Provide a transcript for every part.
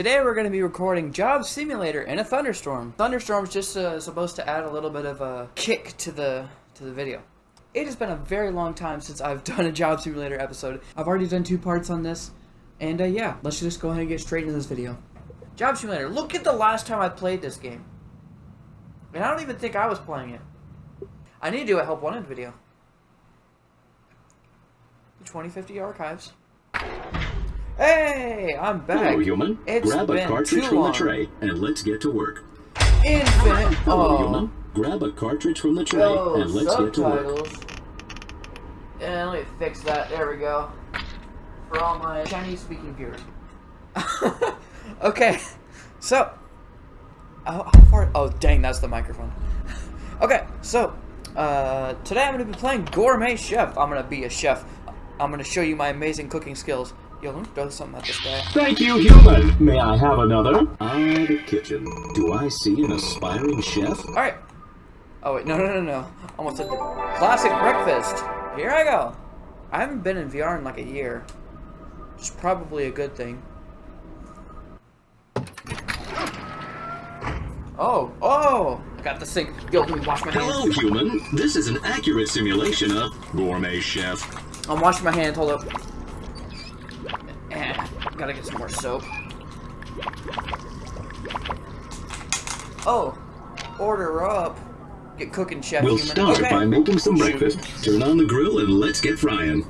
Today we're going to be recording Job Simulator in a thunderstorm. Thunderstorm's just uh, supposed to add a little bit of a kick to the to the video. It has been a very long time since I've done a Job Simulator episode. I've already done two parts on this, and uh, yeah, let's just go ahead and get straight into this video. Job Simulator, look at the last time I played this game. And I don't even think I was playing it. I need to do a Help Wanted video. The 2050 archives. Hey, I'm back. Hello, human. It's Grab a cartridge from long. the tray and let's get to work. Infinite. Hello, oh. human. Grab a cartridge from the tray Oh, and let's get to work. subtitles. Yeah, let me fix that. There we go. For all my Chinese-speaking viewers. okay, so how, how far? Oh, dang, that's the microphone. okay, so uh, today I'm gonna be playing Gourmet Chef. I'm gonna be a chef. I'm gonna show you my amazing cooking skills. Yo, let me throw something at this guy. Thank you, human. May I have another? Ah, the kitchen. Do I see an aspiring chef? All right. Oh wait, no, no, no, no. Almost said classic breakfast. Here I go. I haven't been in VR in like a year. It's probably a good thing. Oh, oh! I got the sink. Yo, let me wash my hands. Hello, human. This is an accurate simulation of Gourmet Chef. I'm washing my hands. Hold up. Gotta get some more soap. Oh, order up. Get cooking, chef. We'll human. start Okay. by making some Shoot. breakfast. Turn on the grill and let's get frying.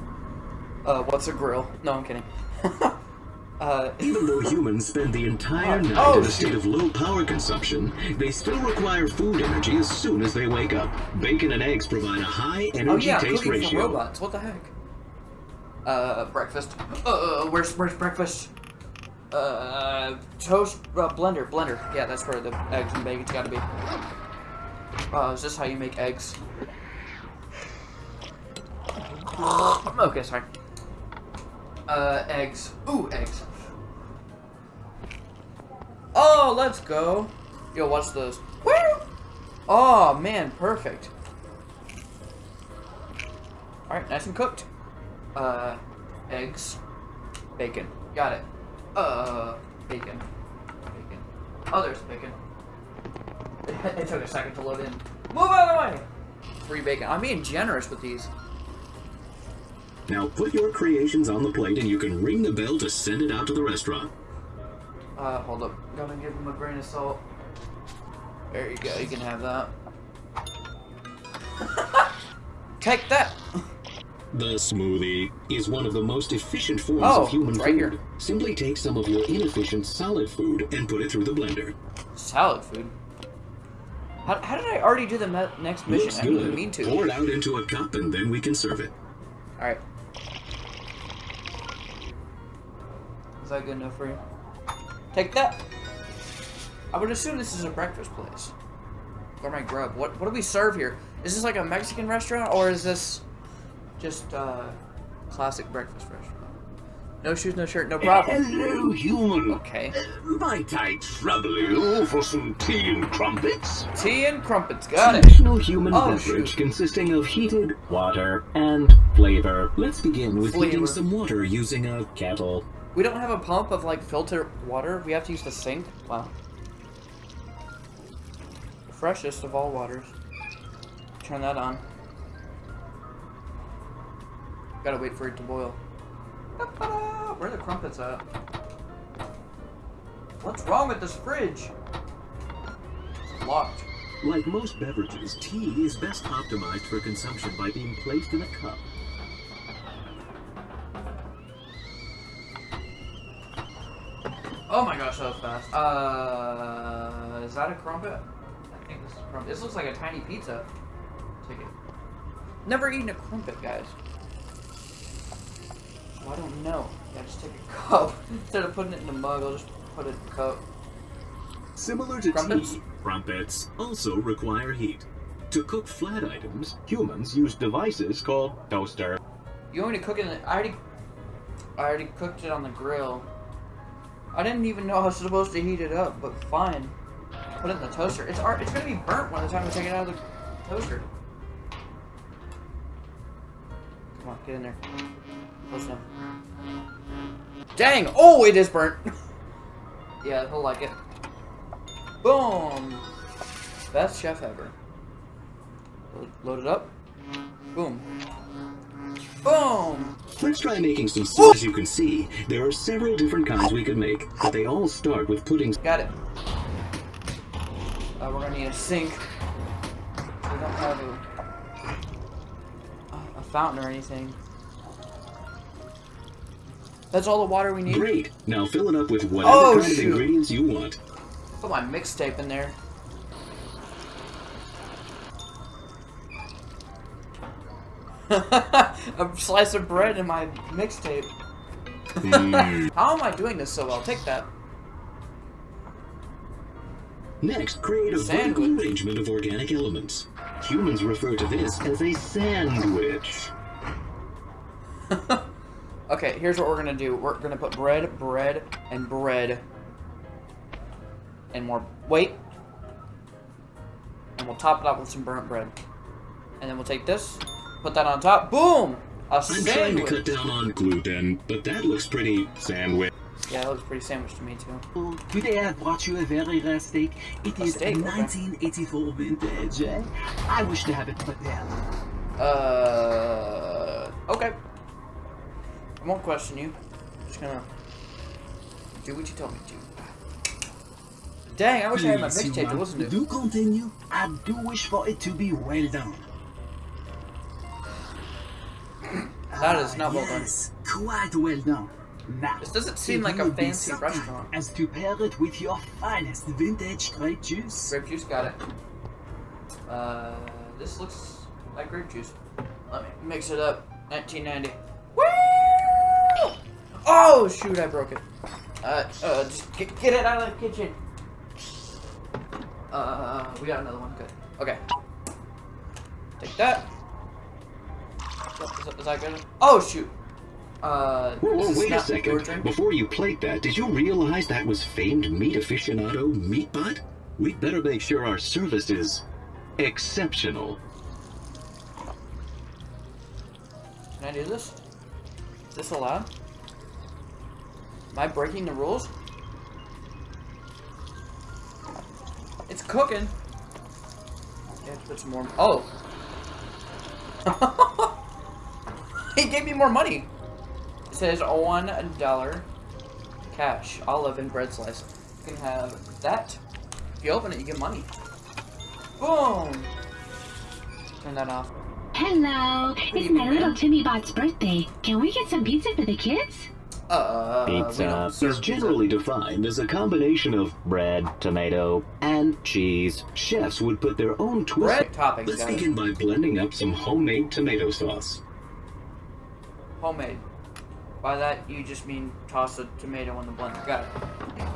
Uh, what's a grill? No, I'm kidding. uh, Even though humans spend the entire Oh, night oh, in a state of low power consumption, they still require food energy as soon as they wake up. Bacon and eggs provide a high energy oh energy yeah, taste cooking for ratio. robots. What the heck? Uh, breakfast. Uh, where's where's breakfast? Uh, toast uh, blender blender. Yeah, that's where the eggs and bacon's got to be. Uh, is this how you make eggs? Okay, sorry. Uh, eggs. Ooh, eggs. Oh, let's go. Yo, watch this. Woo! Oh man, perfect. Alright, nice and cooked. Uh, eggs. Bacon. Got it. Uh, bacon. Bacon. Oh, there's bacon. it took a second to load in. Move out of the way! Free bacon. I'm being generous with these. Now put your creations on the plate and you can ring the bell to send it out to the restaurant. Uh, hold up. Gotta give them a grain of salt. There you go. You can have that. Take that! The smoothie is one of the most efficient forms Oh, of human right food. here. Simply take some of your inefficient solid food and put it through the blender. Solid food. How, how did I already do the next mission? Looks I didn't good. mean to. Pour it out into a cup and then we can serve it. Alright. Is that good enough for you? Take that! I would assume this is a breakfast place. Gourmet grub. What what do we serve here? Is this like a Mexican restaurant or is this just uh classic breakfast restaurant? No shoes, no shirt, no problem. Hello, human. Okay. Might I trouble you for some tea and crumpets? Tea and crumpets, got it. Traditional human Oh, beverage shoot. consisting of heated water and flavor. Let's begin with Flavor. heating some water using a kettle. We don't have a pump of like filtered water. We have to use the sink. Wow. The freshest of all waters. Turn that on. Gotta wait for it to boil. Where are the crumpets at? What's wrong with this fridge? It's locked. Like most beverages, tea is best optimized for consumption by being placed in a cup. Oh my gosh, that was fast. Uh, is that a crumpet? I think this is a crumpet. This looks like a tiny pizza. Take it. Never eaten a crumpet, guys. I don't know. Yeah, just take a cup. Instead of putting it in a mug, I'll just put it in a cup. Similar to Crumpets? tea, crumpets also require heat. To cook flat items, Humans use devices called toaster. You want me to cook it in the, I already, I already cooked it on the grill. I didn't even know I was supposed to heat it up, but fine. Put it in the toaster. It's ar- it's gonna be burnt by the time we take it out of the toaster. Come on, get in there. Close enough. Dang! Oh, it is burnt. Yeah, he'll like it. Boom! Best chef ever. Load it up. Boom. Boom! Let's try making some soup. As you can see, there are several different kinds we could make, but they all start with puddings. Got it. Uh, we're gonna need a sink. We don't have a, a fountain or anything. That's all the water we need? Great. Now fill it up with whatever Oh, kind of ingredients you want. Put my mixtape in there. a slice of bread in my mixtape. Mm. How am I doing this so well? Take that. Next, create a Sandwich. vertical arrangement of organic elements. Humans refer to this as a sandwich. Okay, here's what we're gonna do. We're gonna put bread, bread, and bread. And more. Wait. And we'll top it up with some burnt bread. And then we'll take this, put that on top. Boom! A I'm trying to cut down on gluten, but that looks pretty sandwich. Yeah, that looks pretty sandwich to me too. Today I brought you a very rare steak. It A is steak, okay. 1984 vintage. eh? I wish to have it prepared. Uh. Okay. I won't question you. I'm just gonna do what you told me to. Dang, I wish I had my Please, mixtape to listen to. Do continue. I do wish for it to be well done. That is not well done. yes, Quite well done. Now, This doesn't seem like a fancy restaurant. As to pair it with your finest vintage grape juice. Grape juice, got it. Uh, this looks like grape juice. Let me mix it up. 1990. Oh shoot! I broke it. Uh, uh, just get, get it out of the kitchen. Uh, we got another one. Good. Okay. Take that. Is that, is that good? Oh shoot. Uh, Whoa, whoa, wait a second. Before you plate that, did you realize that was famed meat aficionado Meatbot? We'd better make sure our service is exceptional. Can I do this? Is this allowed? Am I breaking the rules? It's cooking. Yeah, put some more. Oh. he gave me more money. It says one dollar cash, olive, and bread slice. You can have that. If you open it, you get money. Boom. Turn that off. Hello, it's my little. Timmy Bot's birthday. Can we get some pizza for the kids? Uh, uh, uh, Pizza is generally defined as a combination of bread, tomato, and cheese. Chefs would put their own twist. bread toppings. Let's guys. begin by blending up some homemade tomato sauce. Homemade. By that, you just mean toss a tomato in the blender. Got it.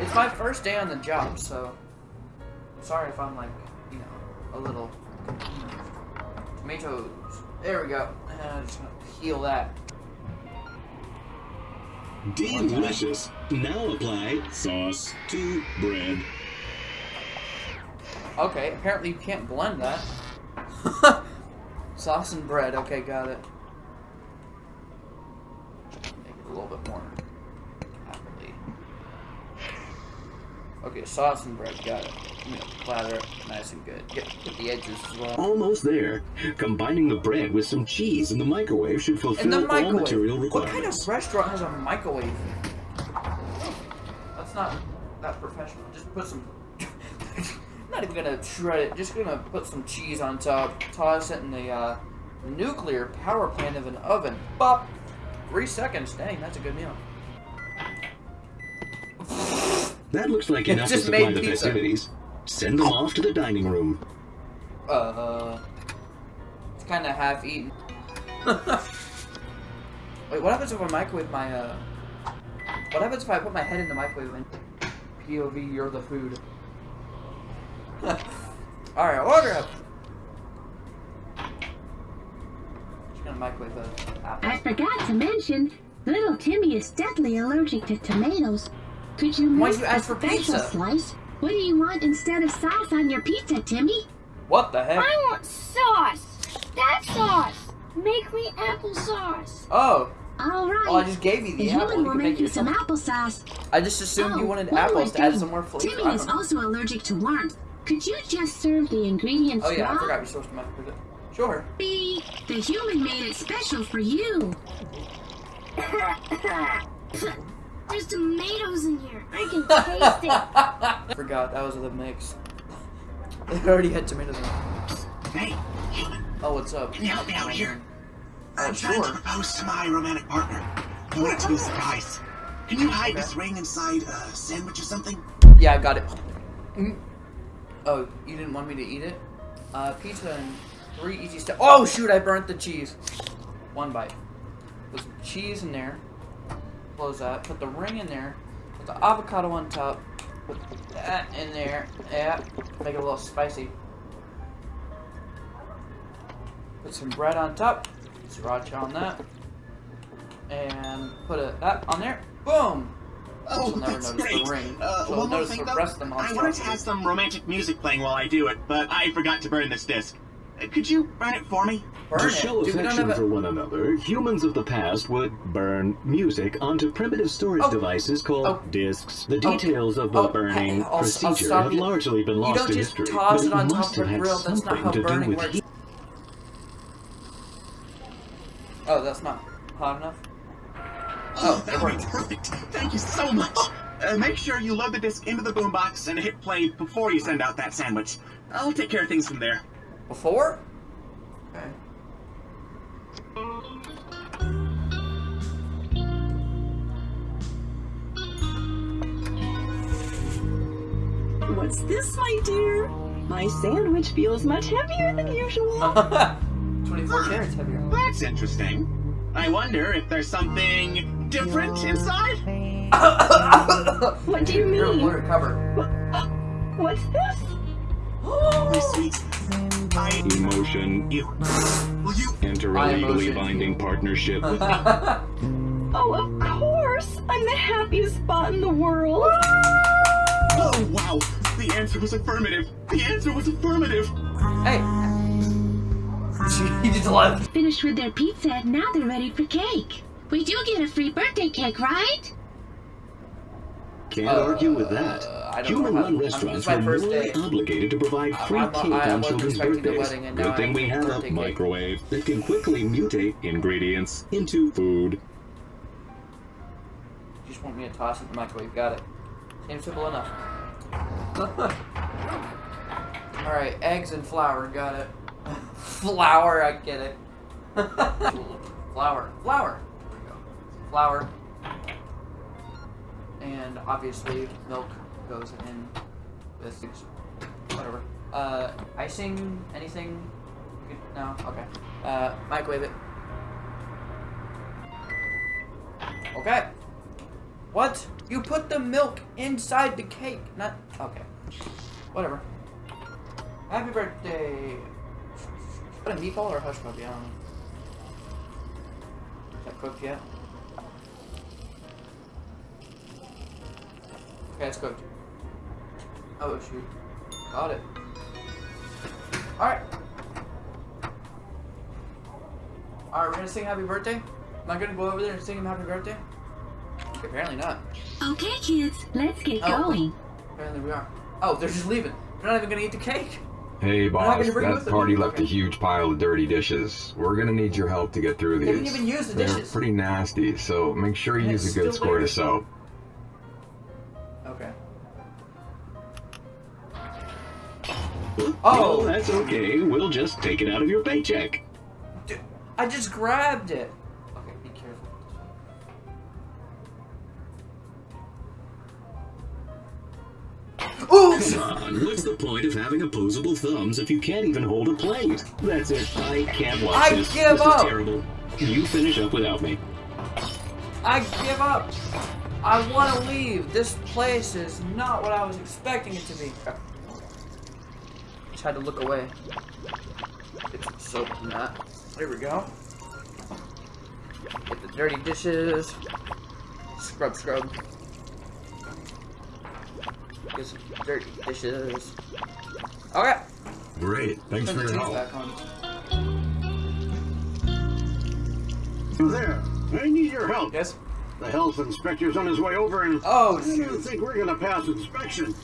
It's my first day on the job, so I'm sorry if I'm like, you know, a little. Tomatoes. There we go. And I'm just gonna peel that. Delicious. Now apply sauce to bread. Okay, apparently you can't blend that. Sauce and bread. Okay, got it. Make it a little bit more happily. Okay, sauce and bread. Got it. I'm gonna plather nice and good. Get, get the edges as well. Almost there. Combining the bread with some cheese in the microwave should fulfill the all material requirements. What kind of restaurant has a microwave? That's not that professional. Just put some. not even gonna shred it. Just gonna put some cheese on top. Toss it in the uh, nuclear power plant of an oven. Bop. Three seconds. Dang, that's a good meal. That looks like It enough to just supply the festivities. Send them off to the dining room. Uh, it's kind of half eaten. Wait, what happens if I microwave my uh? What happens if I put my head in the microwave and POV you're the food? All right, order up. Just gonna microwave the apple. I forgot to mention, little Timmy is deathly allergic to tomatoes. Could you make you a ask for special pizza? slice? What do you want instead of sauce on your pizza, Timmy? What the heck? I want sauce. That sauce. Make me applesauce. Oh, All right. Oh, I just gave you the the apple. human You will make make you some applesauce. I just assumed you Oh, wanted one apples to add some more flavor. Timmy is know. also allergic to warmth. Could you just serve the ingredients Oh yeah, I forgot you're supposed to microwave it. Sure. B, The human made it special for you. There's tomatoes in here. I can taste it. Forgot that was the mix. It already had tomatoes in it. Hey, human, Oh, what's up? can you help me out here? Oh, I'm trying to propose to my romantic partner. I want it to be a surprise. Can you hide this ring inside a sandwich or something? Yeah, I got it. Mm. Oh, you didn't want me to eat it? Uh, pizza and three easy steps. Oh shoot, I burnt the cheese. One bite. Put some cheese in there. Close that. Put the ring in there. Put the avocado on top. Put that in there. Yeah. Make it a little spicy. Put some bread on top. Sriracha on that. And put a, that on there. Boom! Oh, that's notice the great. ring. Uh, one more notice thing, the though. I wanted to have some romantic music playing while I do it, but I forgot to burn this disc. Uh, Could you burn it for me? Burn to it. show Dude, affection have for one another, humans of the past would burn music onto primitive storage Oh. devices called Oh. discs. The Oh. details of the Oh, burning I'll- I'll procedure stop have you. largely been You lost don't to history, toss but it on top must of have had grill. Something to do with heat. Oh, that's not hot enough? Oh, Oh, it that would be perfect. Thank you so much. Uh, make sure you load the disc into the boombox and hit play before you send out that sandwich. I'll take care of things from there. Before? Okay. What's this, my dear? My sandwich feels much heavier than usual. 24 carats heavier. That's interesting. I wonder if there's something different inside? What do you You're a mean? water cover. Uh, what's this? My oh, sweet. I. Emotion. You. Will you. Enter a legally binding partnership with me? Oh, of course! I'm the happiest spot in the world. Oh, wow. The answer was affirmative. The answer was affirmative. hey. He just left. Finished with their pizza, now they're ready for cake. We do get a free birthday cake, right? Can't Uh, argue with that. I don't know how- Human-run restaurants were my are first morally obligated to provide free I'm- cake I on children's birthdays. wedding, and now Good thing we have a birthday cake. microwave that can quickly mutate ingredients into food. You just want me to toss it in the microwave. Got it. Seems simple enough. Alright, eggs and flour. Got it. flour, I get it. flour. Flour. There we go. Flour. And obviously, milk goes in with whatever. Uh, icing? Anything? No? Okay. Uh, microwave it. Okay. What? You put the milk inside the cake, not okay. Whatever. Happy birthday. Is that a meatball or a hush puppy? I don't know. Is that cooked yet? Okay, it's cooked. Oh shoot. Got it. Alright. Alright, we're gonna sing happy birthday? Am I gonna go over there and sing him happy birthday? Apparently not. Okay, kids, let's get Oh. oh. going. Apparently we are. Oh, they're just leaving. They're not even gonna eat the cake. Hey not boss, gonna bring it with that party left a huge pile of dirty dishes. We're gonna need your help to get through these. They these. didn't even use the They're dishes. pretty nasty, so make sure you And use a good still square to soap. Oh, Oh, that's okay. We'll just take it out of your paycheck. dude, I just grabbed it. Okay, be careful. Oops! Come on, what's the point of having opposable thumbs if you can't even hold a plate? That's it. I can't watch I this. give this up. is terrible. You finish up without me. I give up. I want to leave. This place is not what I was expecting it to be. Just had to look away. Get some soap from that. There we go. Get the dirty dishes. Scrub, scrub. Get some dirty dishes. Okay. Great, thanks Turn for your help. back. You there? I need your help. Yes. The health inspector's on his way over, and Oh, I don't shoot. think we're gonna pass inspection.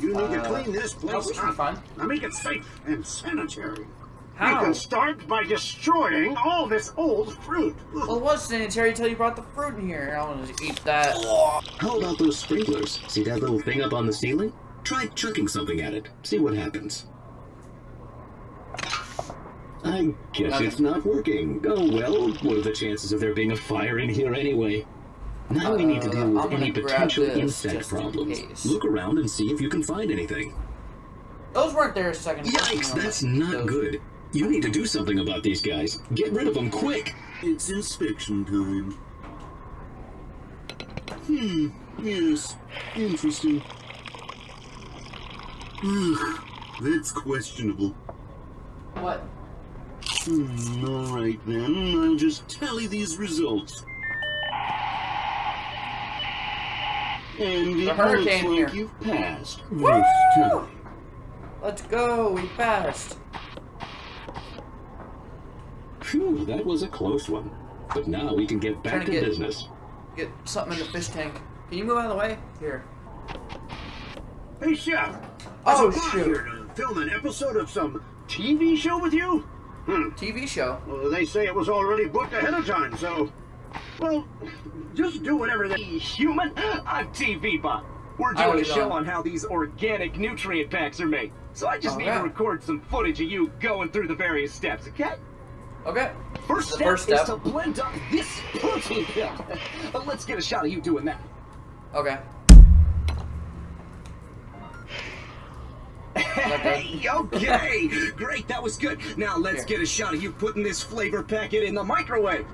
You need to Uh, clean this place we should be up. fine. Now make it safe and sanitary. How? You can start by destroying all this old fruit. Well, it was sanitary until you brought the fruit in here. I want to eat that. How about those sprinklers? See that little thing up on the ceiling? Try chucking something at it. See what happens. I guess Nothing. it's not working. Oh well, what are the chances of there being a fire in here anyway? Now we need to deal with any potential insect just in problems. Look around and see if you can find anything. Those weren't there a second ago. Yikes, No, that's those- not good. You need to do something about these guys. Get rid of them quick. It's inspection time. Hmm, yes, interesting. Ugh, that's questionable. What? Hmm, alright then, I'll just tally these results. And it The hurricane looks like here. you've passed Woo! Let's go. We passed. Phew, that was a close one. But now we can get back to to get- business. Get something in the fish tank. Can you move out of the way? Here. Hey, Chef! Oh, Is it shoot. here to film an episode of some TV show with you? Hmm. TV show. Well, they say it was already booked ahead of time, so... Well, just do whatever they... Human? I'm TV Bot. We're doing a show on how these organic nutrient packs are made. So I just need to record some footage of you going through the various steps, okay? Okay. First step, first step. is to blend up this protein pill. But let's get a shot of you doing that. Okay. Hey, okay! Great, that was good. Now let's Here. get a shot of you putting this flavor packet in the microwave.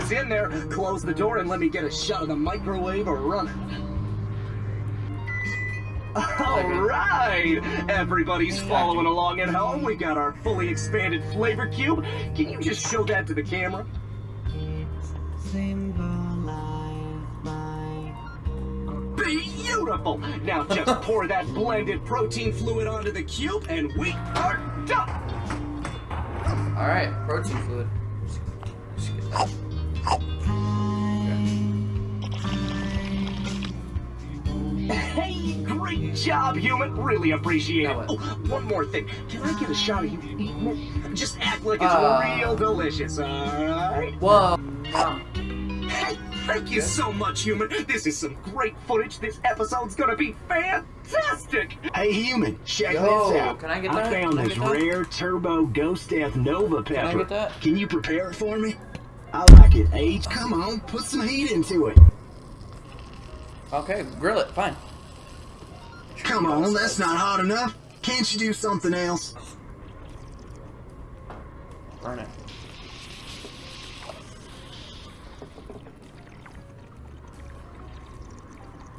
It's in there. Close the door and let me get a shot of the microwave running. All right, everybody's following along at home. We got our fully expanded flavor cube. Can you just show that to the camera? Beautiful. Now just pour that blended protein fluid onto the cube, and we are done. All right. Protein fluid. Job, human. Really appreciate it. Now Oh, what? one more thing. Can I get a shot of you eating it? Just act like it's Uh. real delicious, alright? Whoa. No. Hey, thank you so much, human. This is some great footage. This episode's gonna be fantastic. Hey, human, check Yo, this out. can I get that? I that? found Can I this get that? rare Turbo Ghost Death Nova pepper. I get that? Can you prepare it for me? I like it, H. Come on, put some heat into it. Okay. Grill it. Fine. Come on, that's not hot enough. Can't you do something else? Burn it.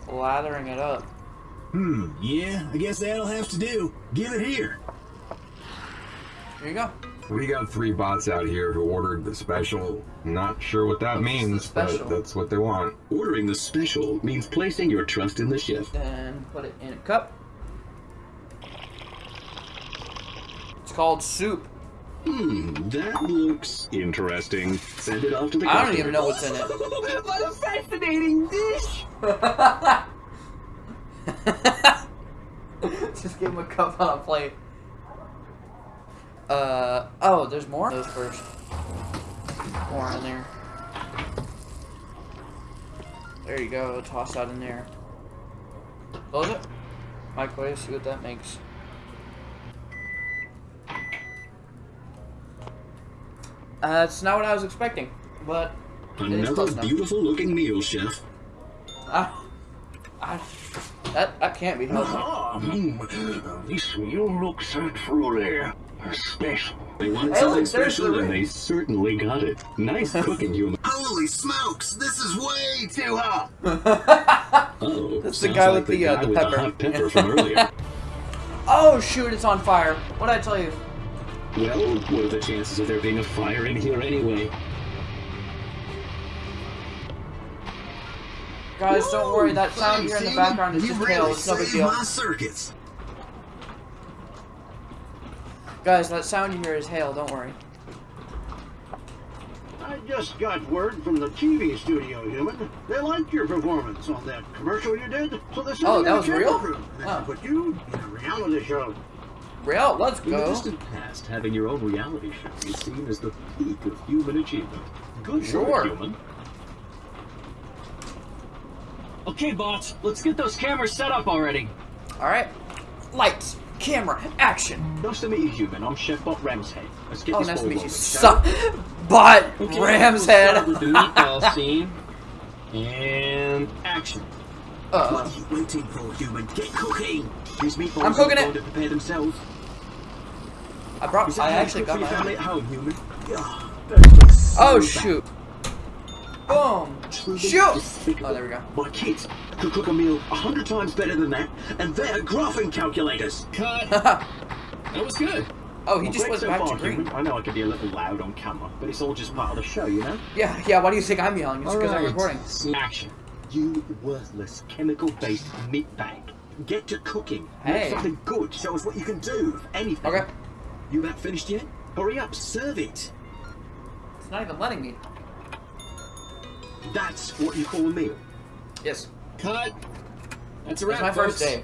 Lathering it up. Hmm, yeah, I guess that'll have to do. Give it here. Here you go. We got three bots out here who ordered the special. Not sure what that What's means, special? but that's what they want. Ordering the special means placing your trust in the chef. Then put it in a cup. It's called soup. Hmm, that looks interesting. Send it off to the I don't even know what's in it. what a fascinating dish. Just give him a cup on a plate. Uh oh, there's more. Those first. More in there. There you go. Toss that in there. Close it. Microwave. See what that makes. Uh, that's not what I was expecting, but Another beautiful looking meal, chef. Ah, I, that that can't be healthy. Ah, mm, this meal looks truly special. They want something look, special and they certainly got it. Nice cooking, human. Holy smokes, this is way too hot. Oh, That's the guy like with the, uh, guy the with pepper. the hot pepper from earlier. Oh shoot, it's on fire. What did I tell you? Well, what are the chances of there being a fire in here anyway? Guys, don't worry. That sound here in the background is You just really hail. It's no big deal. my circuits. Guys, that sound you hear is hail. Don't worry. I just got word from the TV studio, human. They liked your performance on that commercial you did. So they sent Oh, you that was real? room. They Oh. put you in a reality show. Real, let's go. In the distant past, having your own reality show is seen as the peak of human achievement. Good Sure. work, human. Okay, bots, let's get those cameras set up already. All right. Lights, camera, action. Nice to meet you, human. I'm Chef Bot Ramshead. Let's get Oh, this nice to ball meet you. rolling, Sup, shall but we? Okay, Ram's we'll head. start with the meatball scene. And action. Uh, What are you waiting for, human? Get cooking! These meatballs I'm cooking it. to prepare themselves. I brought. I actually got my. family at home, human. Oh shoot! Boom! Shoot! Oh, there we go. My kids could cook a meal a hundred times better than that, and they're graphing calculators. Cut. that was good. Oh, he Well, just great went so back far, to green. human. I know I could be a little loud on camera, but it's all just part of the show, you know? Yeah, yeah. Why do you think I'm yelling? It's because I'm recording. Action. You worthless chemical-based meat bag. Get to cooking. Hey. Make something good. Show us what you can do. Anything. Okay. You about finished yet? Hurry up, serve it. It's not even letting me. That's what you call a meal. Yes. Cut. That's a It's wrap, my first day.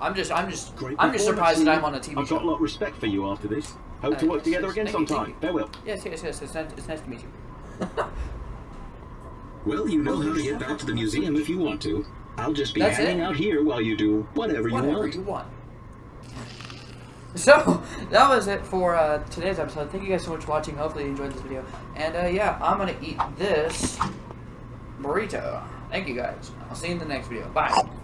I'm just, I'm just, Great I'm just surprised that. I'm on a TV I've got a show. lot of respect for you after this. Hope Uh, to work yes, together yes. again sometime. Farewell. Yes, yes, yes. It's nice, it's nice to meet you. Well, you know how to get back to the museum if you want to. I'll just be That's hanging it? out here while you do whatever you Whatever want. you want. So, that was it for uh, today's episode. Thank you guys so much for watching. Hopefully you enjoyed this video. And uh, yeah, I'm going to eat this burrito. Thank you guys. I'll see you in the next video. Bye.